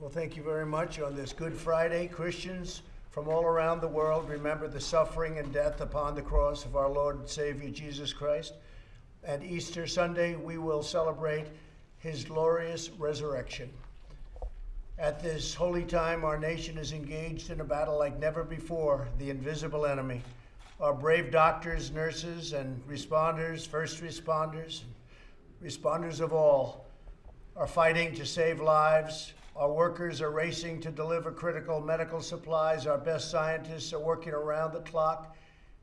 Well, thank you very much. On this Good Friday, Christians from all around the world remember the suffering and death upon the cross of our Lord and Savior Jesus Christ. And Easter Sunday, we will celebrate his glorious resurrection. At this holy time, our nation is engaged in a battle like never before the invisible enemy. Our brave doctors, nurses, and responders, first responders, responders of all, are fighting to save lives. Our workers are racing to deliver critical medical supplies. Our best scientists are working around the clock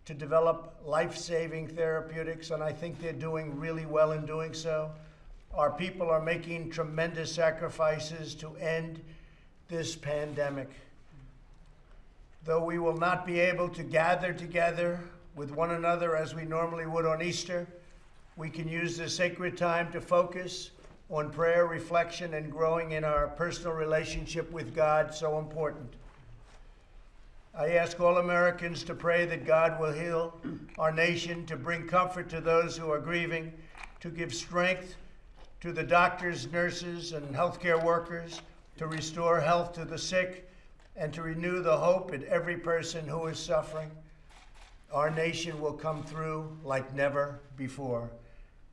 to develop life saving therapeutics, and I think they're doing really well in doing so. Our people are making tremendous sacrifices to end this pandemic. Though we will not be able to gather together with one another as we normally would on Easter, we can use this sacred time to focus on prayer, reflection, and growing in our personal relationship with God, so important. I ask all Americans to pray that God will heal our nation, to bring comfort to those who are grieving, to give strength to the doctors, nurses, and healthcare workers, to restore health to the sick, and to renew the hope in every person who is suffering. Our nation will come through like never before.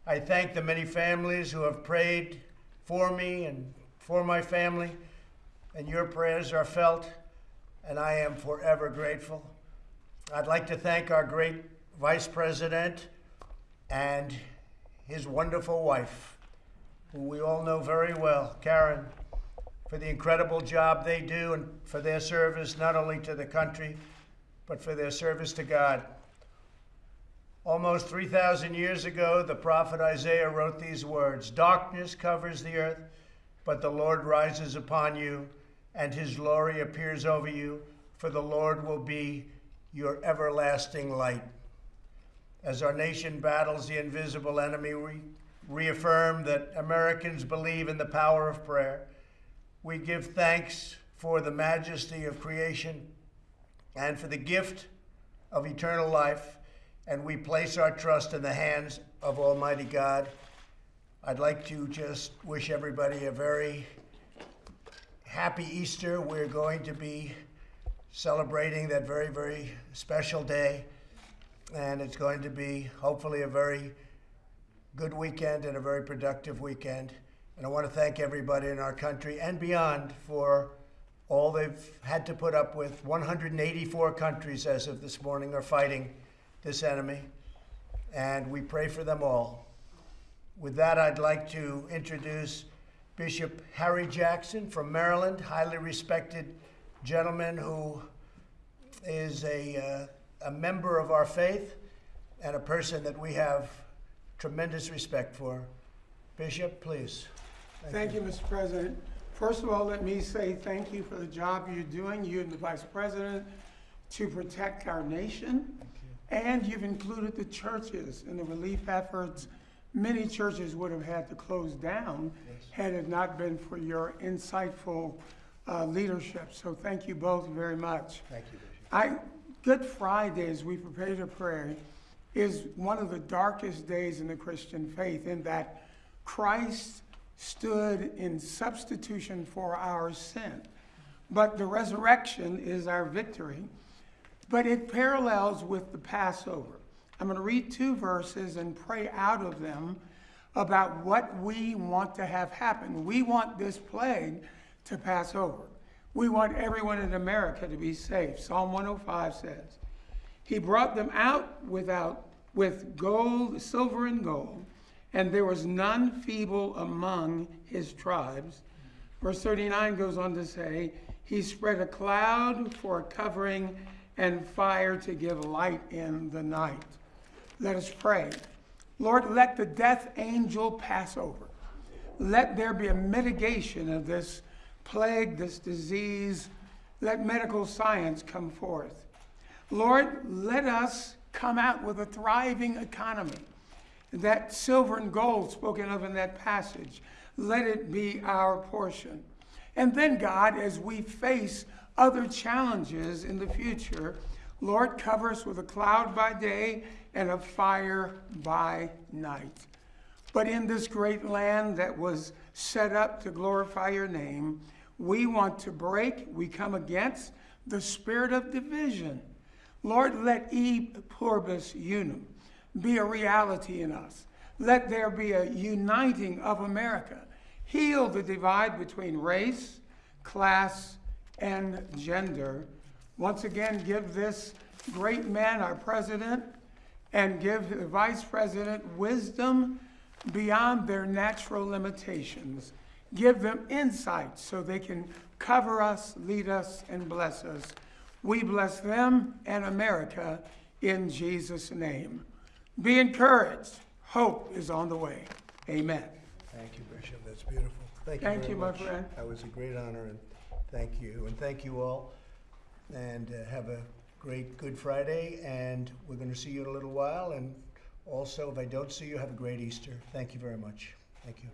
I thank the many families who have prayed for me and for my family, and your prayers are felt, and I am forever grateful. I'd like to thank our great Vice President and his wonderful wife, who we all know very well, Karen, for the incredible job they do and for their service not only to the country, but for their service to God. Almost 3,000 years ago, the prophet Isaiah wrote these words Darkness covers the earth, but the Lord rises upon you, and his glory appears over you, for the Lord will be your everlasting light. As our nation battles the invisible enemy, we reaffirm that Americans believe in the power of prayer. We give thanks for the majesty of creation and for the gift of eternal life and we place our trust in the hands of Almighty God. I'd like to just wish everybody a very happy Easter. We're going to be celebrating that very, very special day, and it's going to be hopefully a very good weekend and a very productive weekend. And I want to thank everybody in our country and beyond for all they've had to put up with. 184 countries, as of this morning, are fighting this enemy, and we pray for them all. With that, I'd like to introduce Bishop Harry Jackson from Maryland, highly respected gentleman who is a, uh, a member of our faith and a person that we have tremendous respect for. Bishop, please. Thank, thank you. you, Mr. President. First of all, let me say thank you for the job you're doing, you and the Vice President, to protect our nation and you've included the churches in the relief efforts. Many churches would have had to close down yes. had it not been for your insightful uh, leadership. So thank you both very much. Thank you, Bishop. I, Good Friday, as we prepare to pray, is one of the darkest days in the Christian faith in that Christ stood in substitution for our sin. But the resurrection is our victory. But it parallels with the Passover. I'm going to read two verses and pray out of them about what we want to have happen. We want this plague to pass over. We want everyone in America to be safe. Psalm 105 says, He brought them out without with gold, silver and gold, and there was none feeble among his tribes. Verse 39 goes on to say, He spread a cloud for a covering and fire to give light in the night. Let us pray. Lord, let the death angel pass over. Let there be a mitigation of this plague, this disease. Let medical science come forth. Lord, let us come out with a thriving economy. That silver and gold spoken of in that passage, let it be our portion. And then, God, as we face other challenges in the future, Lord, cover us with a cloud by day and a fire by night. But in this great land that was set up to glorify your name, We want to break, we come against the spirit of division. Lord, let e pluribus unum be a reality in us. Let there be a uniting of America. Heal the divide between race, class, and gender. Once again, give this great man, our president, and give the vice president wisdom beyond their natural limitations. Give them insight so they can cover us, lead us, and bless us. We bless them and America in Jesus' name. Be encouraged. Hope is on the way. Amen. Thank you, Bishop. That's beautiful. Thank you Thank you, my much. friend. That was a great honor, and thank you. And thank you all. And uh, have a great Good Friday, and we're going to see you in a little while. And also, if I don't see you, have a great Easter. Thank you very much. Thank you.